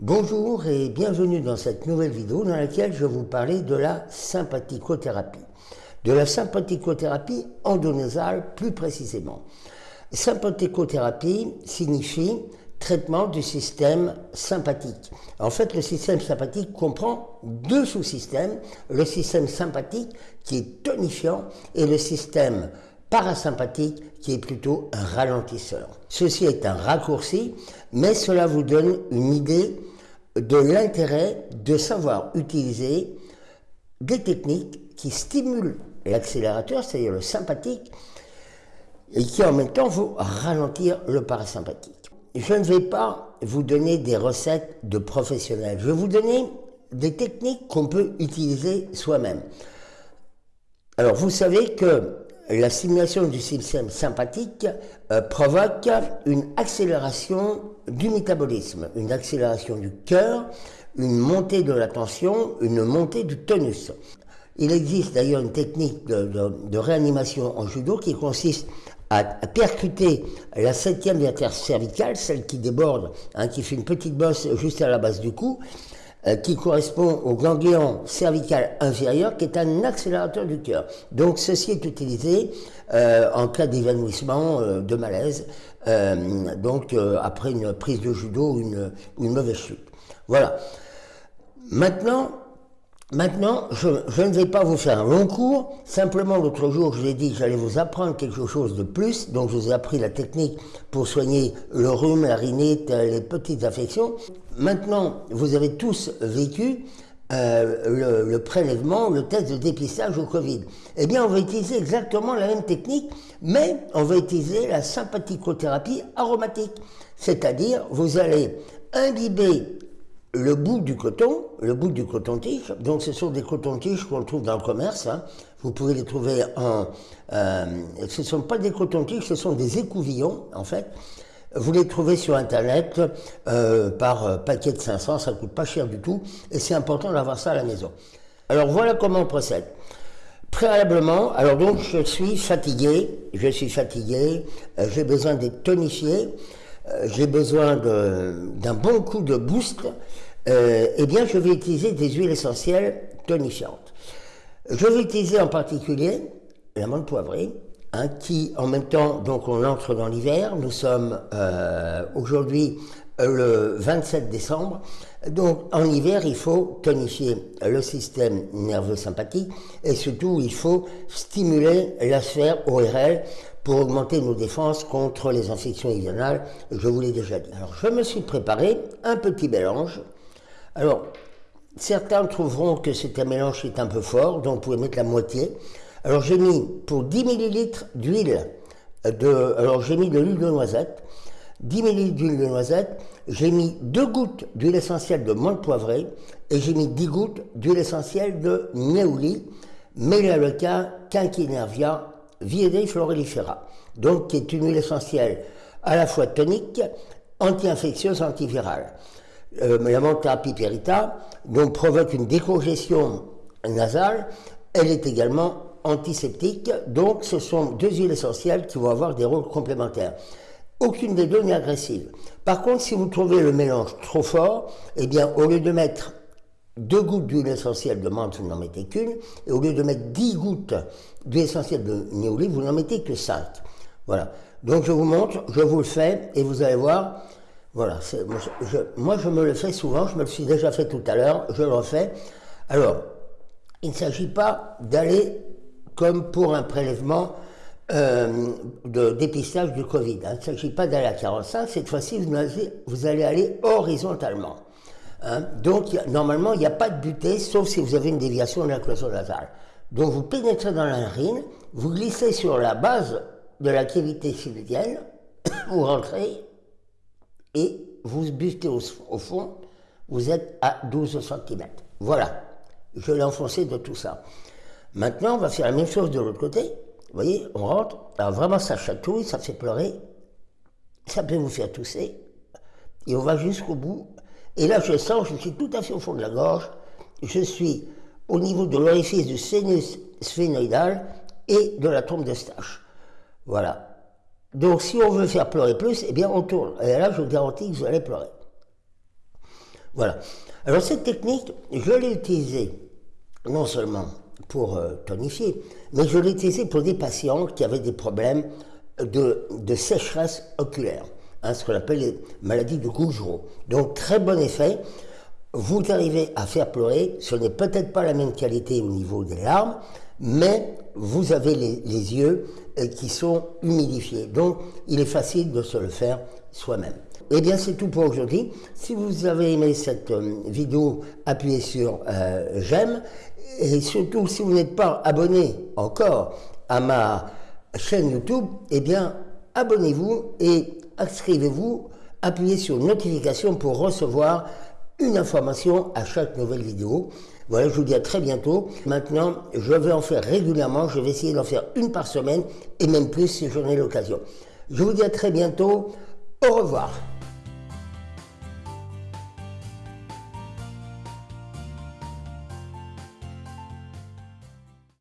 Bonjour et bienvenue dans cette nouvelle vidéo dans laquelle je vais vous parler de la sympathicothérapie. De la sympathicothérapie endonasale plus précisément. Sympathicothérapie signifie traitement du système sympathique. En fait, le système sympathique comprend deux sous-systèmes, le système sympathique qui est tonifiant et le système parasympathique qui est plutôt un ralentisseur. Ceci est un raccourci, mais cela vous donne une idée de l'intérêt de savoir utiliser des techniques qui stimulent l'accélérateur, c'est-à-dire le sympathique, et qui en même temps vont ralentir le parasympathique. Je ne vais pas vous donner des recettes de professionnels, je vais vous donner des techniques qu'on peut utiliser soi-même. Alors vous savez que la stimulation du système sympathique euh, provoque une accélération du métabolisme, une accélération du cœur, une montée de la tension, une montée du tonus. Il existe d'ailleurs une technique de, réanimation en judo qui consiste à, percuter la septième cervicale, celle qui déborde, hein, qui fait une petite bosse juste à la base du cou, euh, qui correspond au ganglion cervical inférieur, qui est un accélérateur du cœur. Donc ceci est utilisé euh, en cas d'évanouissement, euh, de malaise, donc après une prise de judo ou une, une mauvaise chute. Voilà. Maintenant, Maintenant, je, ne vais pas vous faire un long cours, simplement l'autre jour je vous ai dit que j'allais vous apprendre quelque chose de plus, donc je vous ai appris la technique pour soigner le rhume, la rhinite, les petites affections. Maintenant, vous avez tous vécu euh, le, prélèvement, le test de dépistage au Covid. Eh bien, on va utiliser exactement la même technique, mais on va utiliser la sympathicothérapie aromatique. C'est-à-dire, vous allez imbiber le bout du coton, le bout du coton-tige, donc ce sont des cotons-tiges qu'on trouve dans le commerce, hein. vous pouvez les trouver en... Euh, ce ne sont pas des cotons-tiges, ce sont des écouvillons en fait, vous les trouvez sur internet euh, par euh, paquet de 500, ça coûte pas cher du tout, et c'est important d'avoir ça à la maison. Alors voilà comment on procède. Préalablement, alors donc je suis fatigué, je suis fatigué, j'ai besoin d'être tonifié, j'ai besoin d'un bon coup de boost, euh, eh bien, je vais utiliser des huiles essentielles tonifiantes. Je vais utiliser en particulier la menthe poivrée, hein, qui, en même temps, donc on entre dans l'hiver. Nous sommes euh, aujourd'hui euh, le 27 décembre. Donc, en hiver, il faut tonifier le système nerveux sympathique et surtout, il faut stimuler la sphère ORL pour augmenter nos défenses contre les infections hivernales. Je vous l'ai déjà dit. Alors, je me suis préparé un petit mélange alors, certains trouveront que c'est un mélange est un peu fort, donc vous pouvez mettre la moitié. Alors j'ai mis pour 10 ml d'huile alors j'ai mis de l'huile de noisette, 10 ml d'huile de noisette, j'ai mis 2 gouttes d'huile essentielle de menthe poivrée et j'ai mis 10 gouttes d'huile essentielle de Neuli, Melaleuca quinquinervia viedei florifera, donc qui est une huile essentielle à la fois tonique, anti-infectieuse, antivirale. Euh, la thérapie perita, donc provoque une décongestion nasale, elle est également antiseptique, donc ce sont deux huiles essentielles qui vont avoir des rôles complémentaires. Aucune des deux n'est agressive. Par contre, si vous trouvez le mélange trop fort, eh bien, au lieu de mettre deux gouttes d'huile essentielle de menthe, vous n'en mettez qu'une, et au lieu de mettre dix gouttes d'huile essentielle de néoli, vous n'en mettez que cinq. Voilà. Donc je vous montre, je vous le fais, et vous allez voir, voilà, moi je, me le fais souvent, je me le suis déjà fait tout à l'heure, je le refais. Alors, il ne s'agit pas d'aller comme pour un prélèvement euh, de dépistage du Covid. Hein. Il ne s'agit pas d'aller à 45, cette fois-ci vous, allez aller horizontalement. Hein. Donc normalement il n'y a pas de butée, sauf si vous avez une déviation de la cloison nasale. Donc vous pénétrez dans la narine, vous glissez sur la base de la cavité sylvienne, vous rentrez et vous butez au, fond, vous êtes à 12 cm. Voilà, je l'ai enfoncé de tout ça. Maintenant, on va faire la même chose de l'autre côté. Vous voyez, on rentre, alors vraiment ça chatouille, ça fait pleurer, ça peut vous faire tousser, et on va jusqu'au bout. Et là, je sens, je suis tout à fait au fond de la gorge, je suis au niveau de l'orifice du sinus sphénoïdal et de la trompe de stache. Voilà. Donc si on veut faire pleurer plus, eh bien on tourne. Et là, je vous garantis que vous allez pleurer. Voilà. Alors cette technique, je l'ai utilisée non seulement pour euh, tonifier, mais je l'ai utilisée pour des patients qui avaient des problèmes de, de sécheresse oculaire, hein, ce qu'on appelle les maladies de Gougereau. Donc très bon effet. Vous arrivez à faire pleurer, ce n'est peut-être pas la même qualité au niveau des larmes, mais vous avez les, les yeux euh, qui sont humidifiés. Donc il est facile de se le faire soi-même. Eh bien, c'est tout pour aujourd'hui. Si vous avez aimé cette euh, vidéo, appuyez sur euh, j'aime. Et surtout, si vous n'êtes pas abonné encore à ma chaîne YouTube, eh bien, abonnez-vous et inscrivez-vous. Appuyez sur notification pour recevoir une information à chaque nouvelle vidéo. Voilà, je vous dis à très bientôt. Maintenant, je vais en faire régulièrement. Je vais essayer d'en faire une par semaine et même plus si j'en ai l'occasion. Je vous dis à très bientôt. Au revoir.